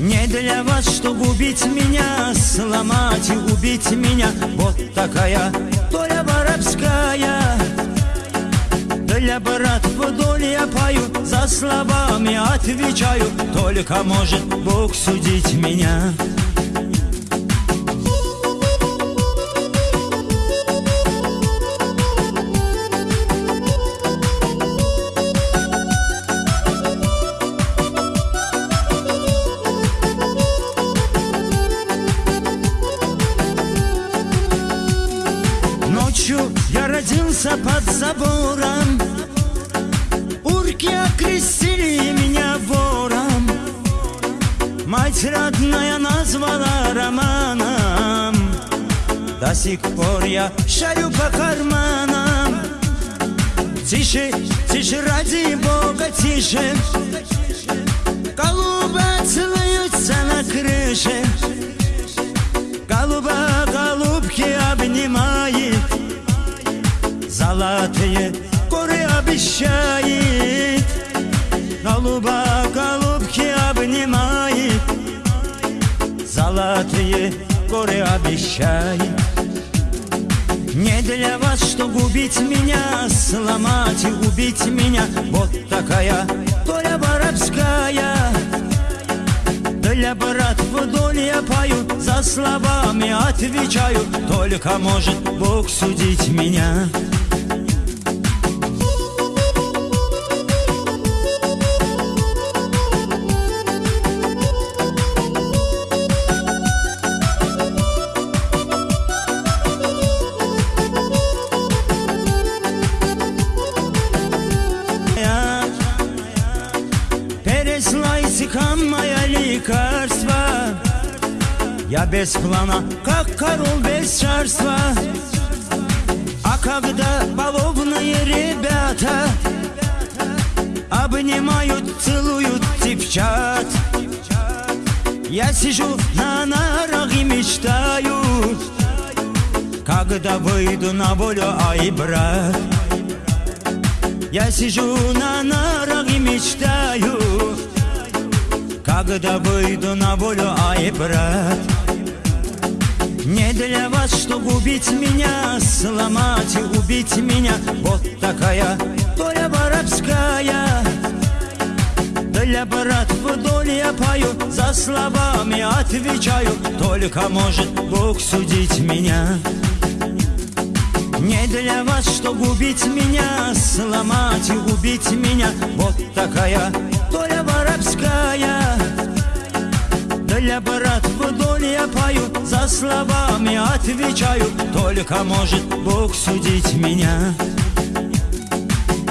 Не для вас, чтобы убить меня, сломать и убить меня. Вот такая доля воровская. Для братв вдоль я пою, за словами отвечаю. Только может Бог судить меня родился под забором. Урки окрестили меня вором. Мать родная назвала романом. До сих пор я шарю по карманам. Тише, тише, ради Бога, тише Золотые горы обещает Голуба голубки обнимает Золотые горы обещает Не для вас, чтобы убить меня Сломать и убить меня Вот такая доля воровская для братв вдоль я пою, за словами отвечаю Только может Бог судить меня Моя лекарство. Я без плана, как король без царства. А когда баловные ребята Обнимают, целуют девчат Я сижу на нарах и мечтаю Когда выйду на волю, ай, брат. Я сижу на нарах и мечтаю Когда выйду на волю, ай, брат Не для вас, чтобы убить меня Сломать и убить меня. Вот такая доля воровская. Для братв вдоль я пою За словами отвечаю. Только может Бог судить меня. Не для вас, чтобы убить меня, сломать и убить меня. Вот такая доля воровская Для братв вдоль я пою, за словами отвечаю. Только может Бог судить меня.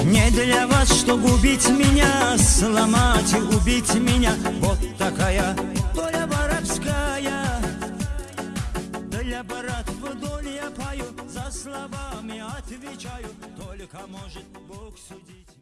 Не для вас, чтобы убить меня, сломать и убить меня. Вот такая доля воровская. Для братв вдоль я пою, за словами отвечаю. Только может Бог судить